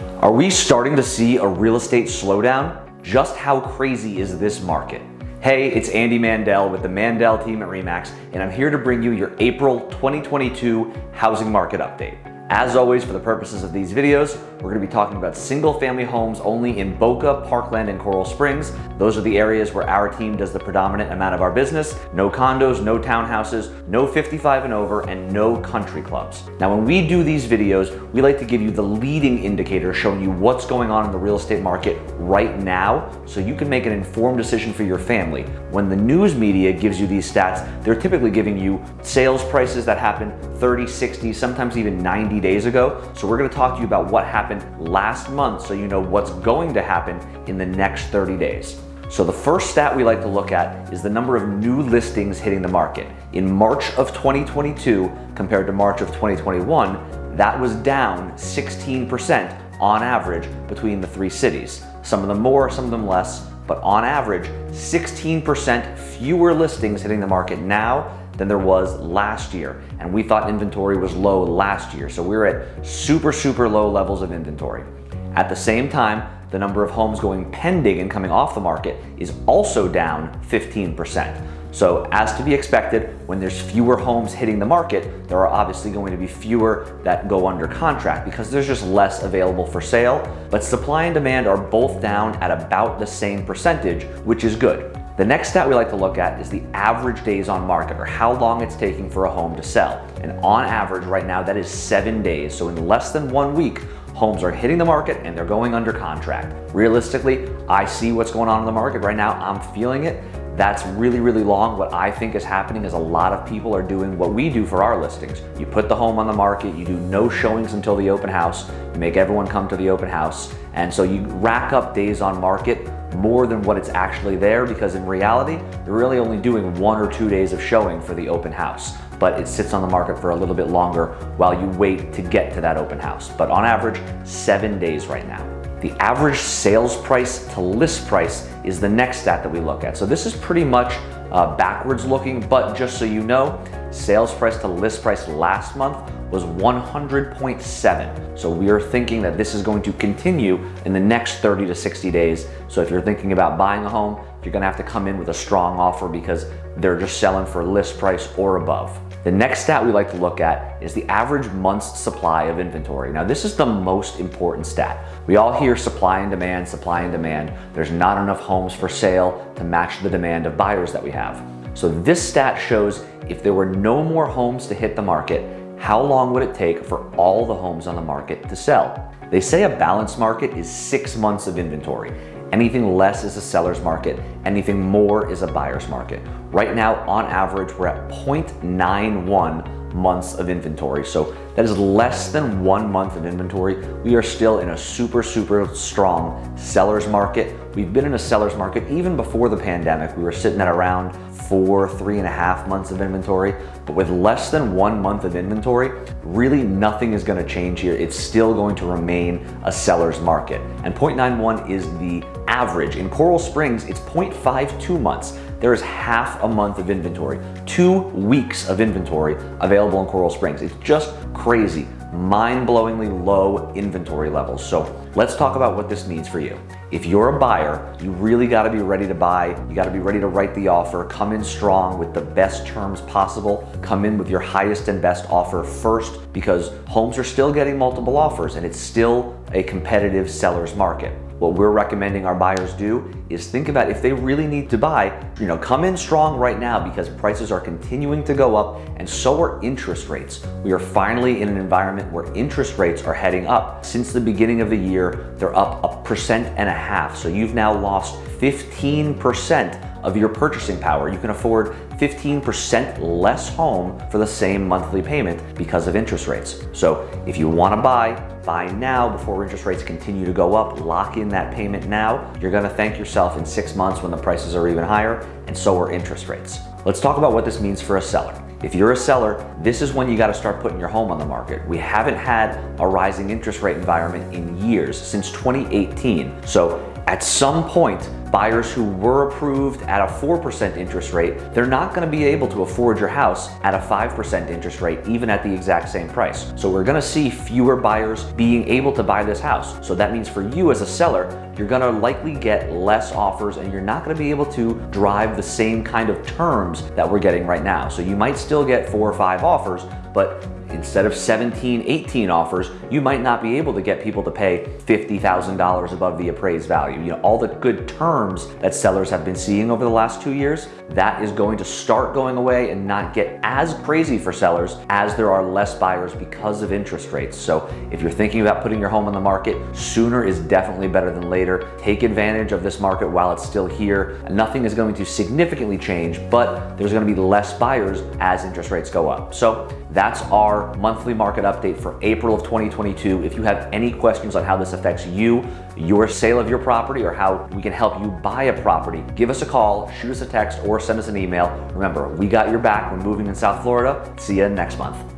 Are we starting to see a real estate slowdown? Just how crazy is this market? Hey, it's Andy Mandel with the Mandel team at REMAX, and I'm here to bring you your April 2022 housing market update. As always, for the purposes of these videos, we're gonna be talking about single family homes only in Boca, Parkland, and Coral Springs. Those are the areas where our team does the predominant amount of our business. No condos, no townhouses, no 55 and over, and no country clubs. Now, when we do these videos, we like to give you the leading indicator showing you what's going on in the real estate market right now so you can make an informed decision for your family. When the news media gives you these stats, they're typically giving you sales prices that happen 30, 60, sometimes even 90 days ago. So we're gonna talk to you about what happened last month so you know what's going to happen in the next 30 days. So the first stat we like to look at is the number of new listings hitting the market. In March of 2022 compared to March of 2021, that was down 16% on average between the three cities. Some of them more, some of them less, but on average, 16% fewer listings hitting the market now than there was last year. And we thought inventory was low last year. So we we're at super, super low levels of inventory. At the same time, the number of homes going pending and coming off the market is also down 15%. So as to be expected, when there's fewer homes hitting the market, there are obviously going to be fewer that go under contract because there's just less available for sale. But supply and demand are both down at about the same percentage, which is good. The next stat we like to look at is the average days on market or how long it's taking for a home to sell. And on average right now, that is seven days. So in less than one week, homes are hitting the market and they're going under contract. Realistically, I see what's going on in the market right now. I'm feeling it. That's really, really long. What I think is happening is a lot of people are doing what we do for our listings. You put the home on the market, you do no showings until the open house, you make everyone come to the open house, and so you rack up days on market more than what it's actually there because in reality, you're really only doing one or two days of showing for the open house, but it sits on the market for a little bit longer while you wait to get to that open house. But on average, seven days right now. The average sales price to list price is the next stat that we look at. So this is pretty much uh, backwards looking, but just so you know, sales price to list price last month was 100.7. So we are thinking that this is going to continue in the next 30 to 60 days. So if you're thinking about buying a home, you're gonna have to come in with a strong offer because they're just selling for list price or above. The next stat we like to look at is the average month's supply of inventory. Now this is the most important stat. We all hear supply and demand, supply and demand. There's not enough homes for sale to match the demand of buyers that we have. So this stat shows if there were no more homes to hit the market, how long would it take for all the homes on the market to sell? They say a balanced market is six months of inventory. Anything less is a seller's market. Anything more is a buyer's market. Right now, on average, we're at 0.91 months of inventory. So that is less than one month of inventory. We are still in a super, super strong seller's market. We've been in a seller's market even before the pandemic. We were sitting at around four, three and a half months of inventory. But with less than one month of inventory, really nothing is gonna change here. It's still going to remain a seller's market. And 0.91 is the average. In Coral Springs, it's 0.52 months. There is half a month of inventory, two weeks of inventory available in Coral Springs. It's just crazy mind-blowingly low inventory levels. So let's talk about what this means for you. If you're a buyer, you really gotta be ready to buy. You gotta be ready to write the offer, come in strong with the best terms possible, come in with your highest and best offer first because homes are still getting multiple offers and it's still a competitive seller's market. What we're recommending our buyers do is think about if they really need to buy, you know, come in strong right now because prices are continuing to go up and so are interest rates. We are finally in an environment where interest rates are heading up. Since the beginning of the year, they're up a percent and a half. So you've now lost 15% of your purchasing power. You can afford 15% less home for the same monthly payment because of interest rates. So if you wanna buy, buy now before interest rates continue to go up, lock in that payment now. You're gonna thank yourself in six months when the prices are even higher, and so are interest rates. Let's talk about what this means for a seller. If you're a seller, this is when you gotta start putting your home on the market. We haven't had a rising interest rate environment in years, since 2018. So at some point, buyers who were approved at a 4% interest rate, they're not gonna be able to afford your house at a 5% interest rate, even at the exact same price. So we're gonna see fewer buyers being able to buy this house. So that means for you as a seller, you're gonna likely get less offers and you're not gonna be able to drive the same kind of terms that we're getting right now. So you might still get four or five offers, but instead of 17, 18 offers, you might not be able to get people to pay $50,000 above the appraised value. You know, all the good terms that sellers have been seeing over the last two years, that is going to start going away and not get as crazy for sellers as there are less buyers because of interest rates. So if you're thinking about putting your home on the market, sooner is definitely better than later. Take advantage of this market while it's still here. Nothing is going to significantly change, but there's gonna be less buyers as interest rates go up. So that's our monthly market update for April of 2022. If you have any questions on how this affects you, your sale of your property, or how we can help you buy a property, give us a call, shoot us a text, or send us an email. Remember, we got your back when moving in South Florida. See you next month.